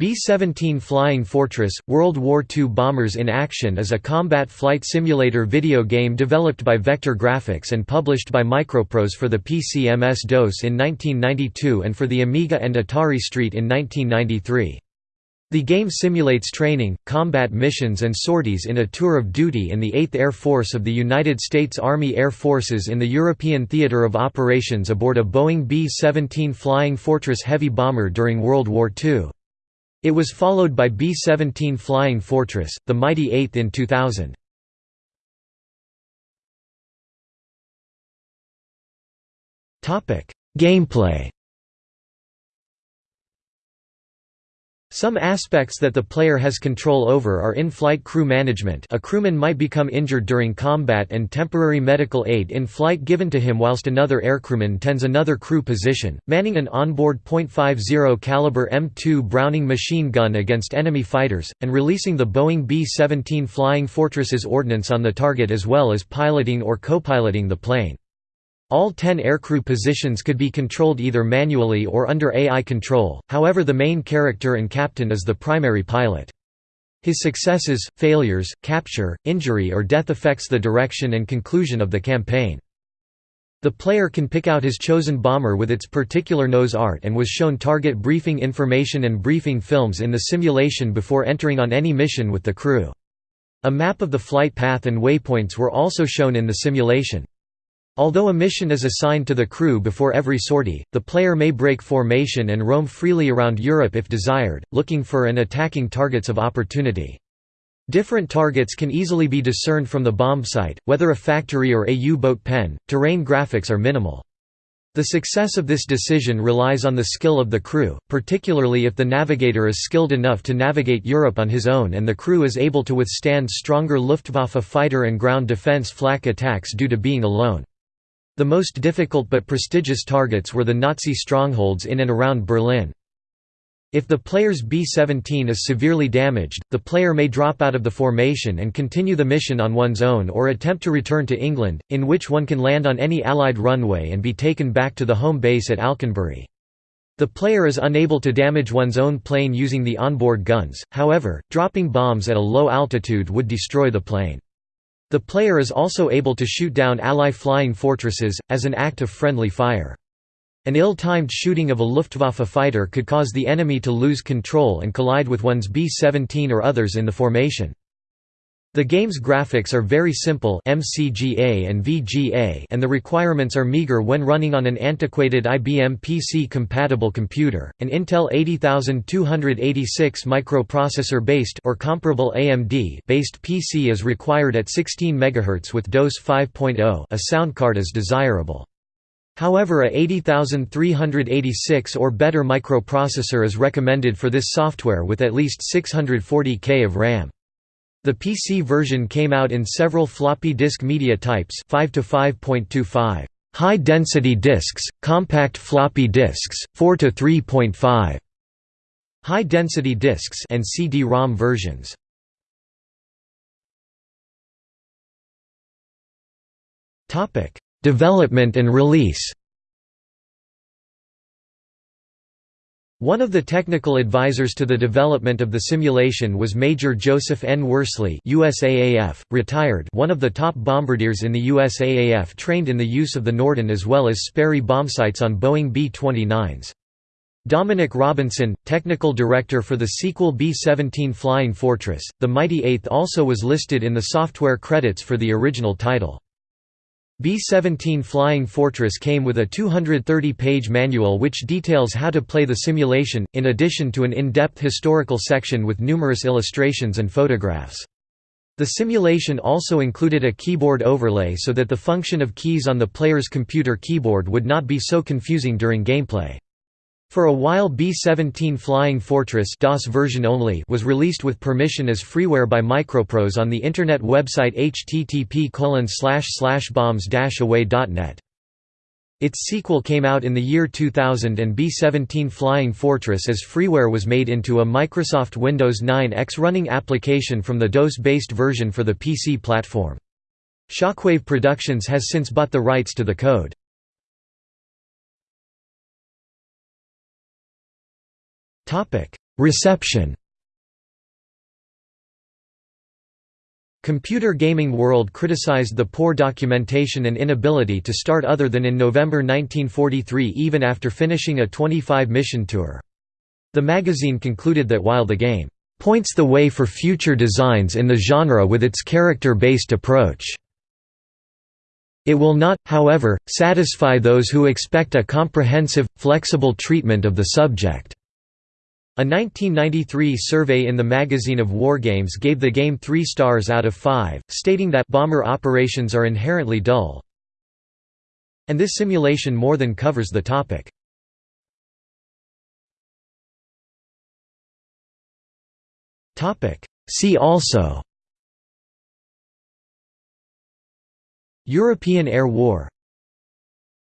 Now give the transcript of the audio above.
B-17 Flying Fortress – World War II Bombers in Action is a combat flight simulator video game developed by Vektor Grafix and published by Microprose for the PC MS-DOS in 1992 and for the Amiga and Atari ST in 1993. The game simulates training, combat missions and sorties in a tour of duty in the 8th Air Force of the United States Army Air Forces in the European Theater of Operations aboard a Boeing B-17 Flying Fortress heavy bomber during World War II. It was followed by B-17 Flying Fortress, the Mighty Eighth in 2000. Gameplay Some aspects that the player has control over are in-flight crew management a crewman might become injured during combat and temporary medical aid in flight given to him whilst another aircrewman tends another crew position, manning an onboard .50 caliber M2 Browning machine gun against enemy fighters, and releasing the Boeing B-17 Flying Fortress's ordnance on the target as well as piloting or co-piloting the plane. All 10 aircrew positions could be controlled either manually or under AI control, however the main character and captain is the primary pilot. His successes, failures, capture, injury or death affects the direction and conclusion of the campaign. The player can pick out his chosen bomber with its particular nose art and was shown target briefing information and briefing films in the simulation before entering on any mission with the crew. A map of the flight path and waypoints were also shown in the simulation. Although a mission is assigned to the crew before every sortie, the player may break formation and roam freely around Europe if desired, looking for and attacking targets of opportunity. Different targets can easily be discerned from the bombsight, whether a factory or a U-boat pen. Terrain graphics are minimal. The success of this decision relies on the skill of the crew, particularly if the navigator is skilled enough to navigate Europe on his own and the crew is able to withstand stronger Luftwaffe fighter and ground defense flak attacks due to being alone. The most difficult but prestigious targets were the Nazi strongholds in and around Berlin. If the player's B-17 is severely damaged, the player may drop out of the formation and continue the mission on one's own or attempt to return to England, in which one can land on any Allied runway and be taken back to the home base at Alconbury. The player is unable to damage one's own plane using the onboard guns, however, dropping bombs at a low altitude would destroy the plane. The player is also able to shoot down ally flying fortresses, as an act of friendly fire. An ill-timed shooting of a Luftwaffe fighter could cause the enemy to lose control and collide with one's B-17 or others in the formation. The game's graphics are very simple MCGA and VGA and the requirements are meager when running on an antiquated IBM PC-compatible computer. An Intel 80286 microprocessor-based or comparable AMD-based PC is required at 16 MHz with DOS 5.0. A sound card is desirable. However a 80386 or better microprocessor is recommended for this software with at least 640K of RAM. The PC version came out in several floppy disk media types 5 to 5.25, high-density disks, compact floppy disks, 4 to 3.5, high-density disks and CD-ROM versions. Topic: Development and release. One of the technical advisors to the development of the simulation was Major Joseph N. Worsley USAAF, retired one of the top bombardiers in the USAAF trained in the use of the Norden as well as Sperry bombsights on Boeing B-29s. Dominic Robinson, technical director for the sequel B-17 Flying Fortress, the Mighty Eighth also was listed in the software credits for the original title. B-17 Flying Fortress came with a 230-page manual which details how to play the simulation, in addition to an in-depth historical section with numerous illustrations and photographs. The simulation also included a keyboard overlay so that the function of keys on the player's computer keyboard would not be so confusing during gameplay. For a while B-17 Flying Fortress DOS version only was released with permission as freeware by Microprose on the internet website http bombs-away.net. Its sequel came out in the year 2000 and B-17 Flying Fortress as freeware was made into a Microsoft Windows 9 X running application from the DOS-based version for the PC platform. Shockwave Productions has since bought the rights to the code. Reception Computer Gaming World criticized the poor documentation and inability to start other than in November 1943 even after finishing a 25-mission tour. The magazine concluded that while the game points the way for future designs in the genre with its character-based approach. It will not, however, satisfy those who expect a comprehensive, flexible treatment of the subject. A 1993 survey in the Magazine of Wargames gave the game 3 stars out of 5, stating that bomber operations are inherently dull. And this simulation more than covers the topic. See also European Air War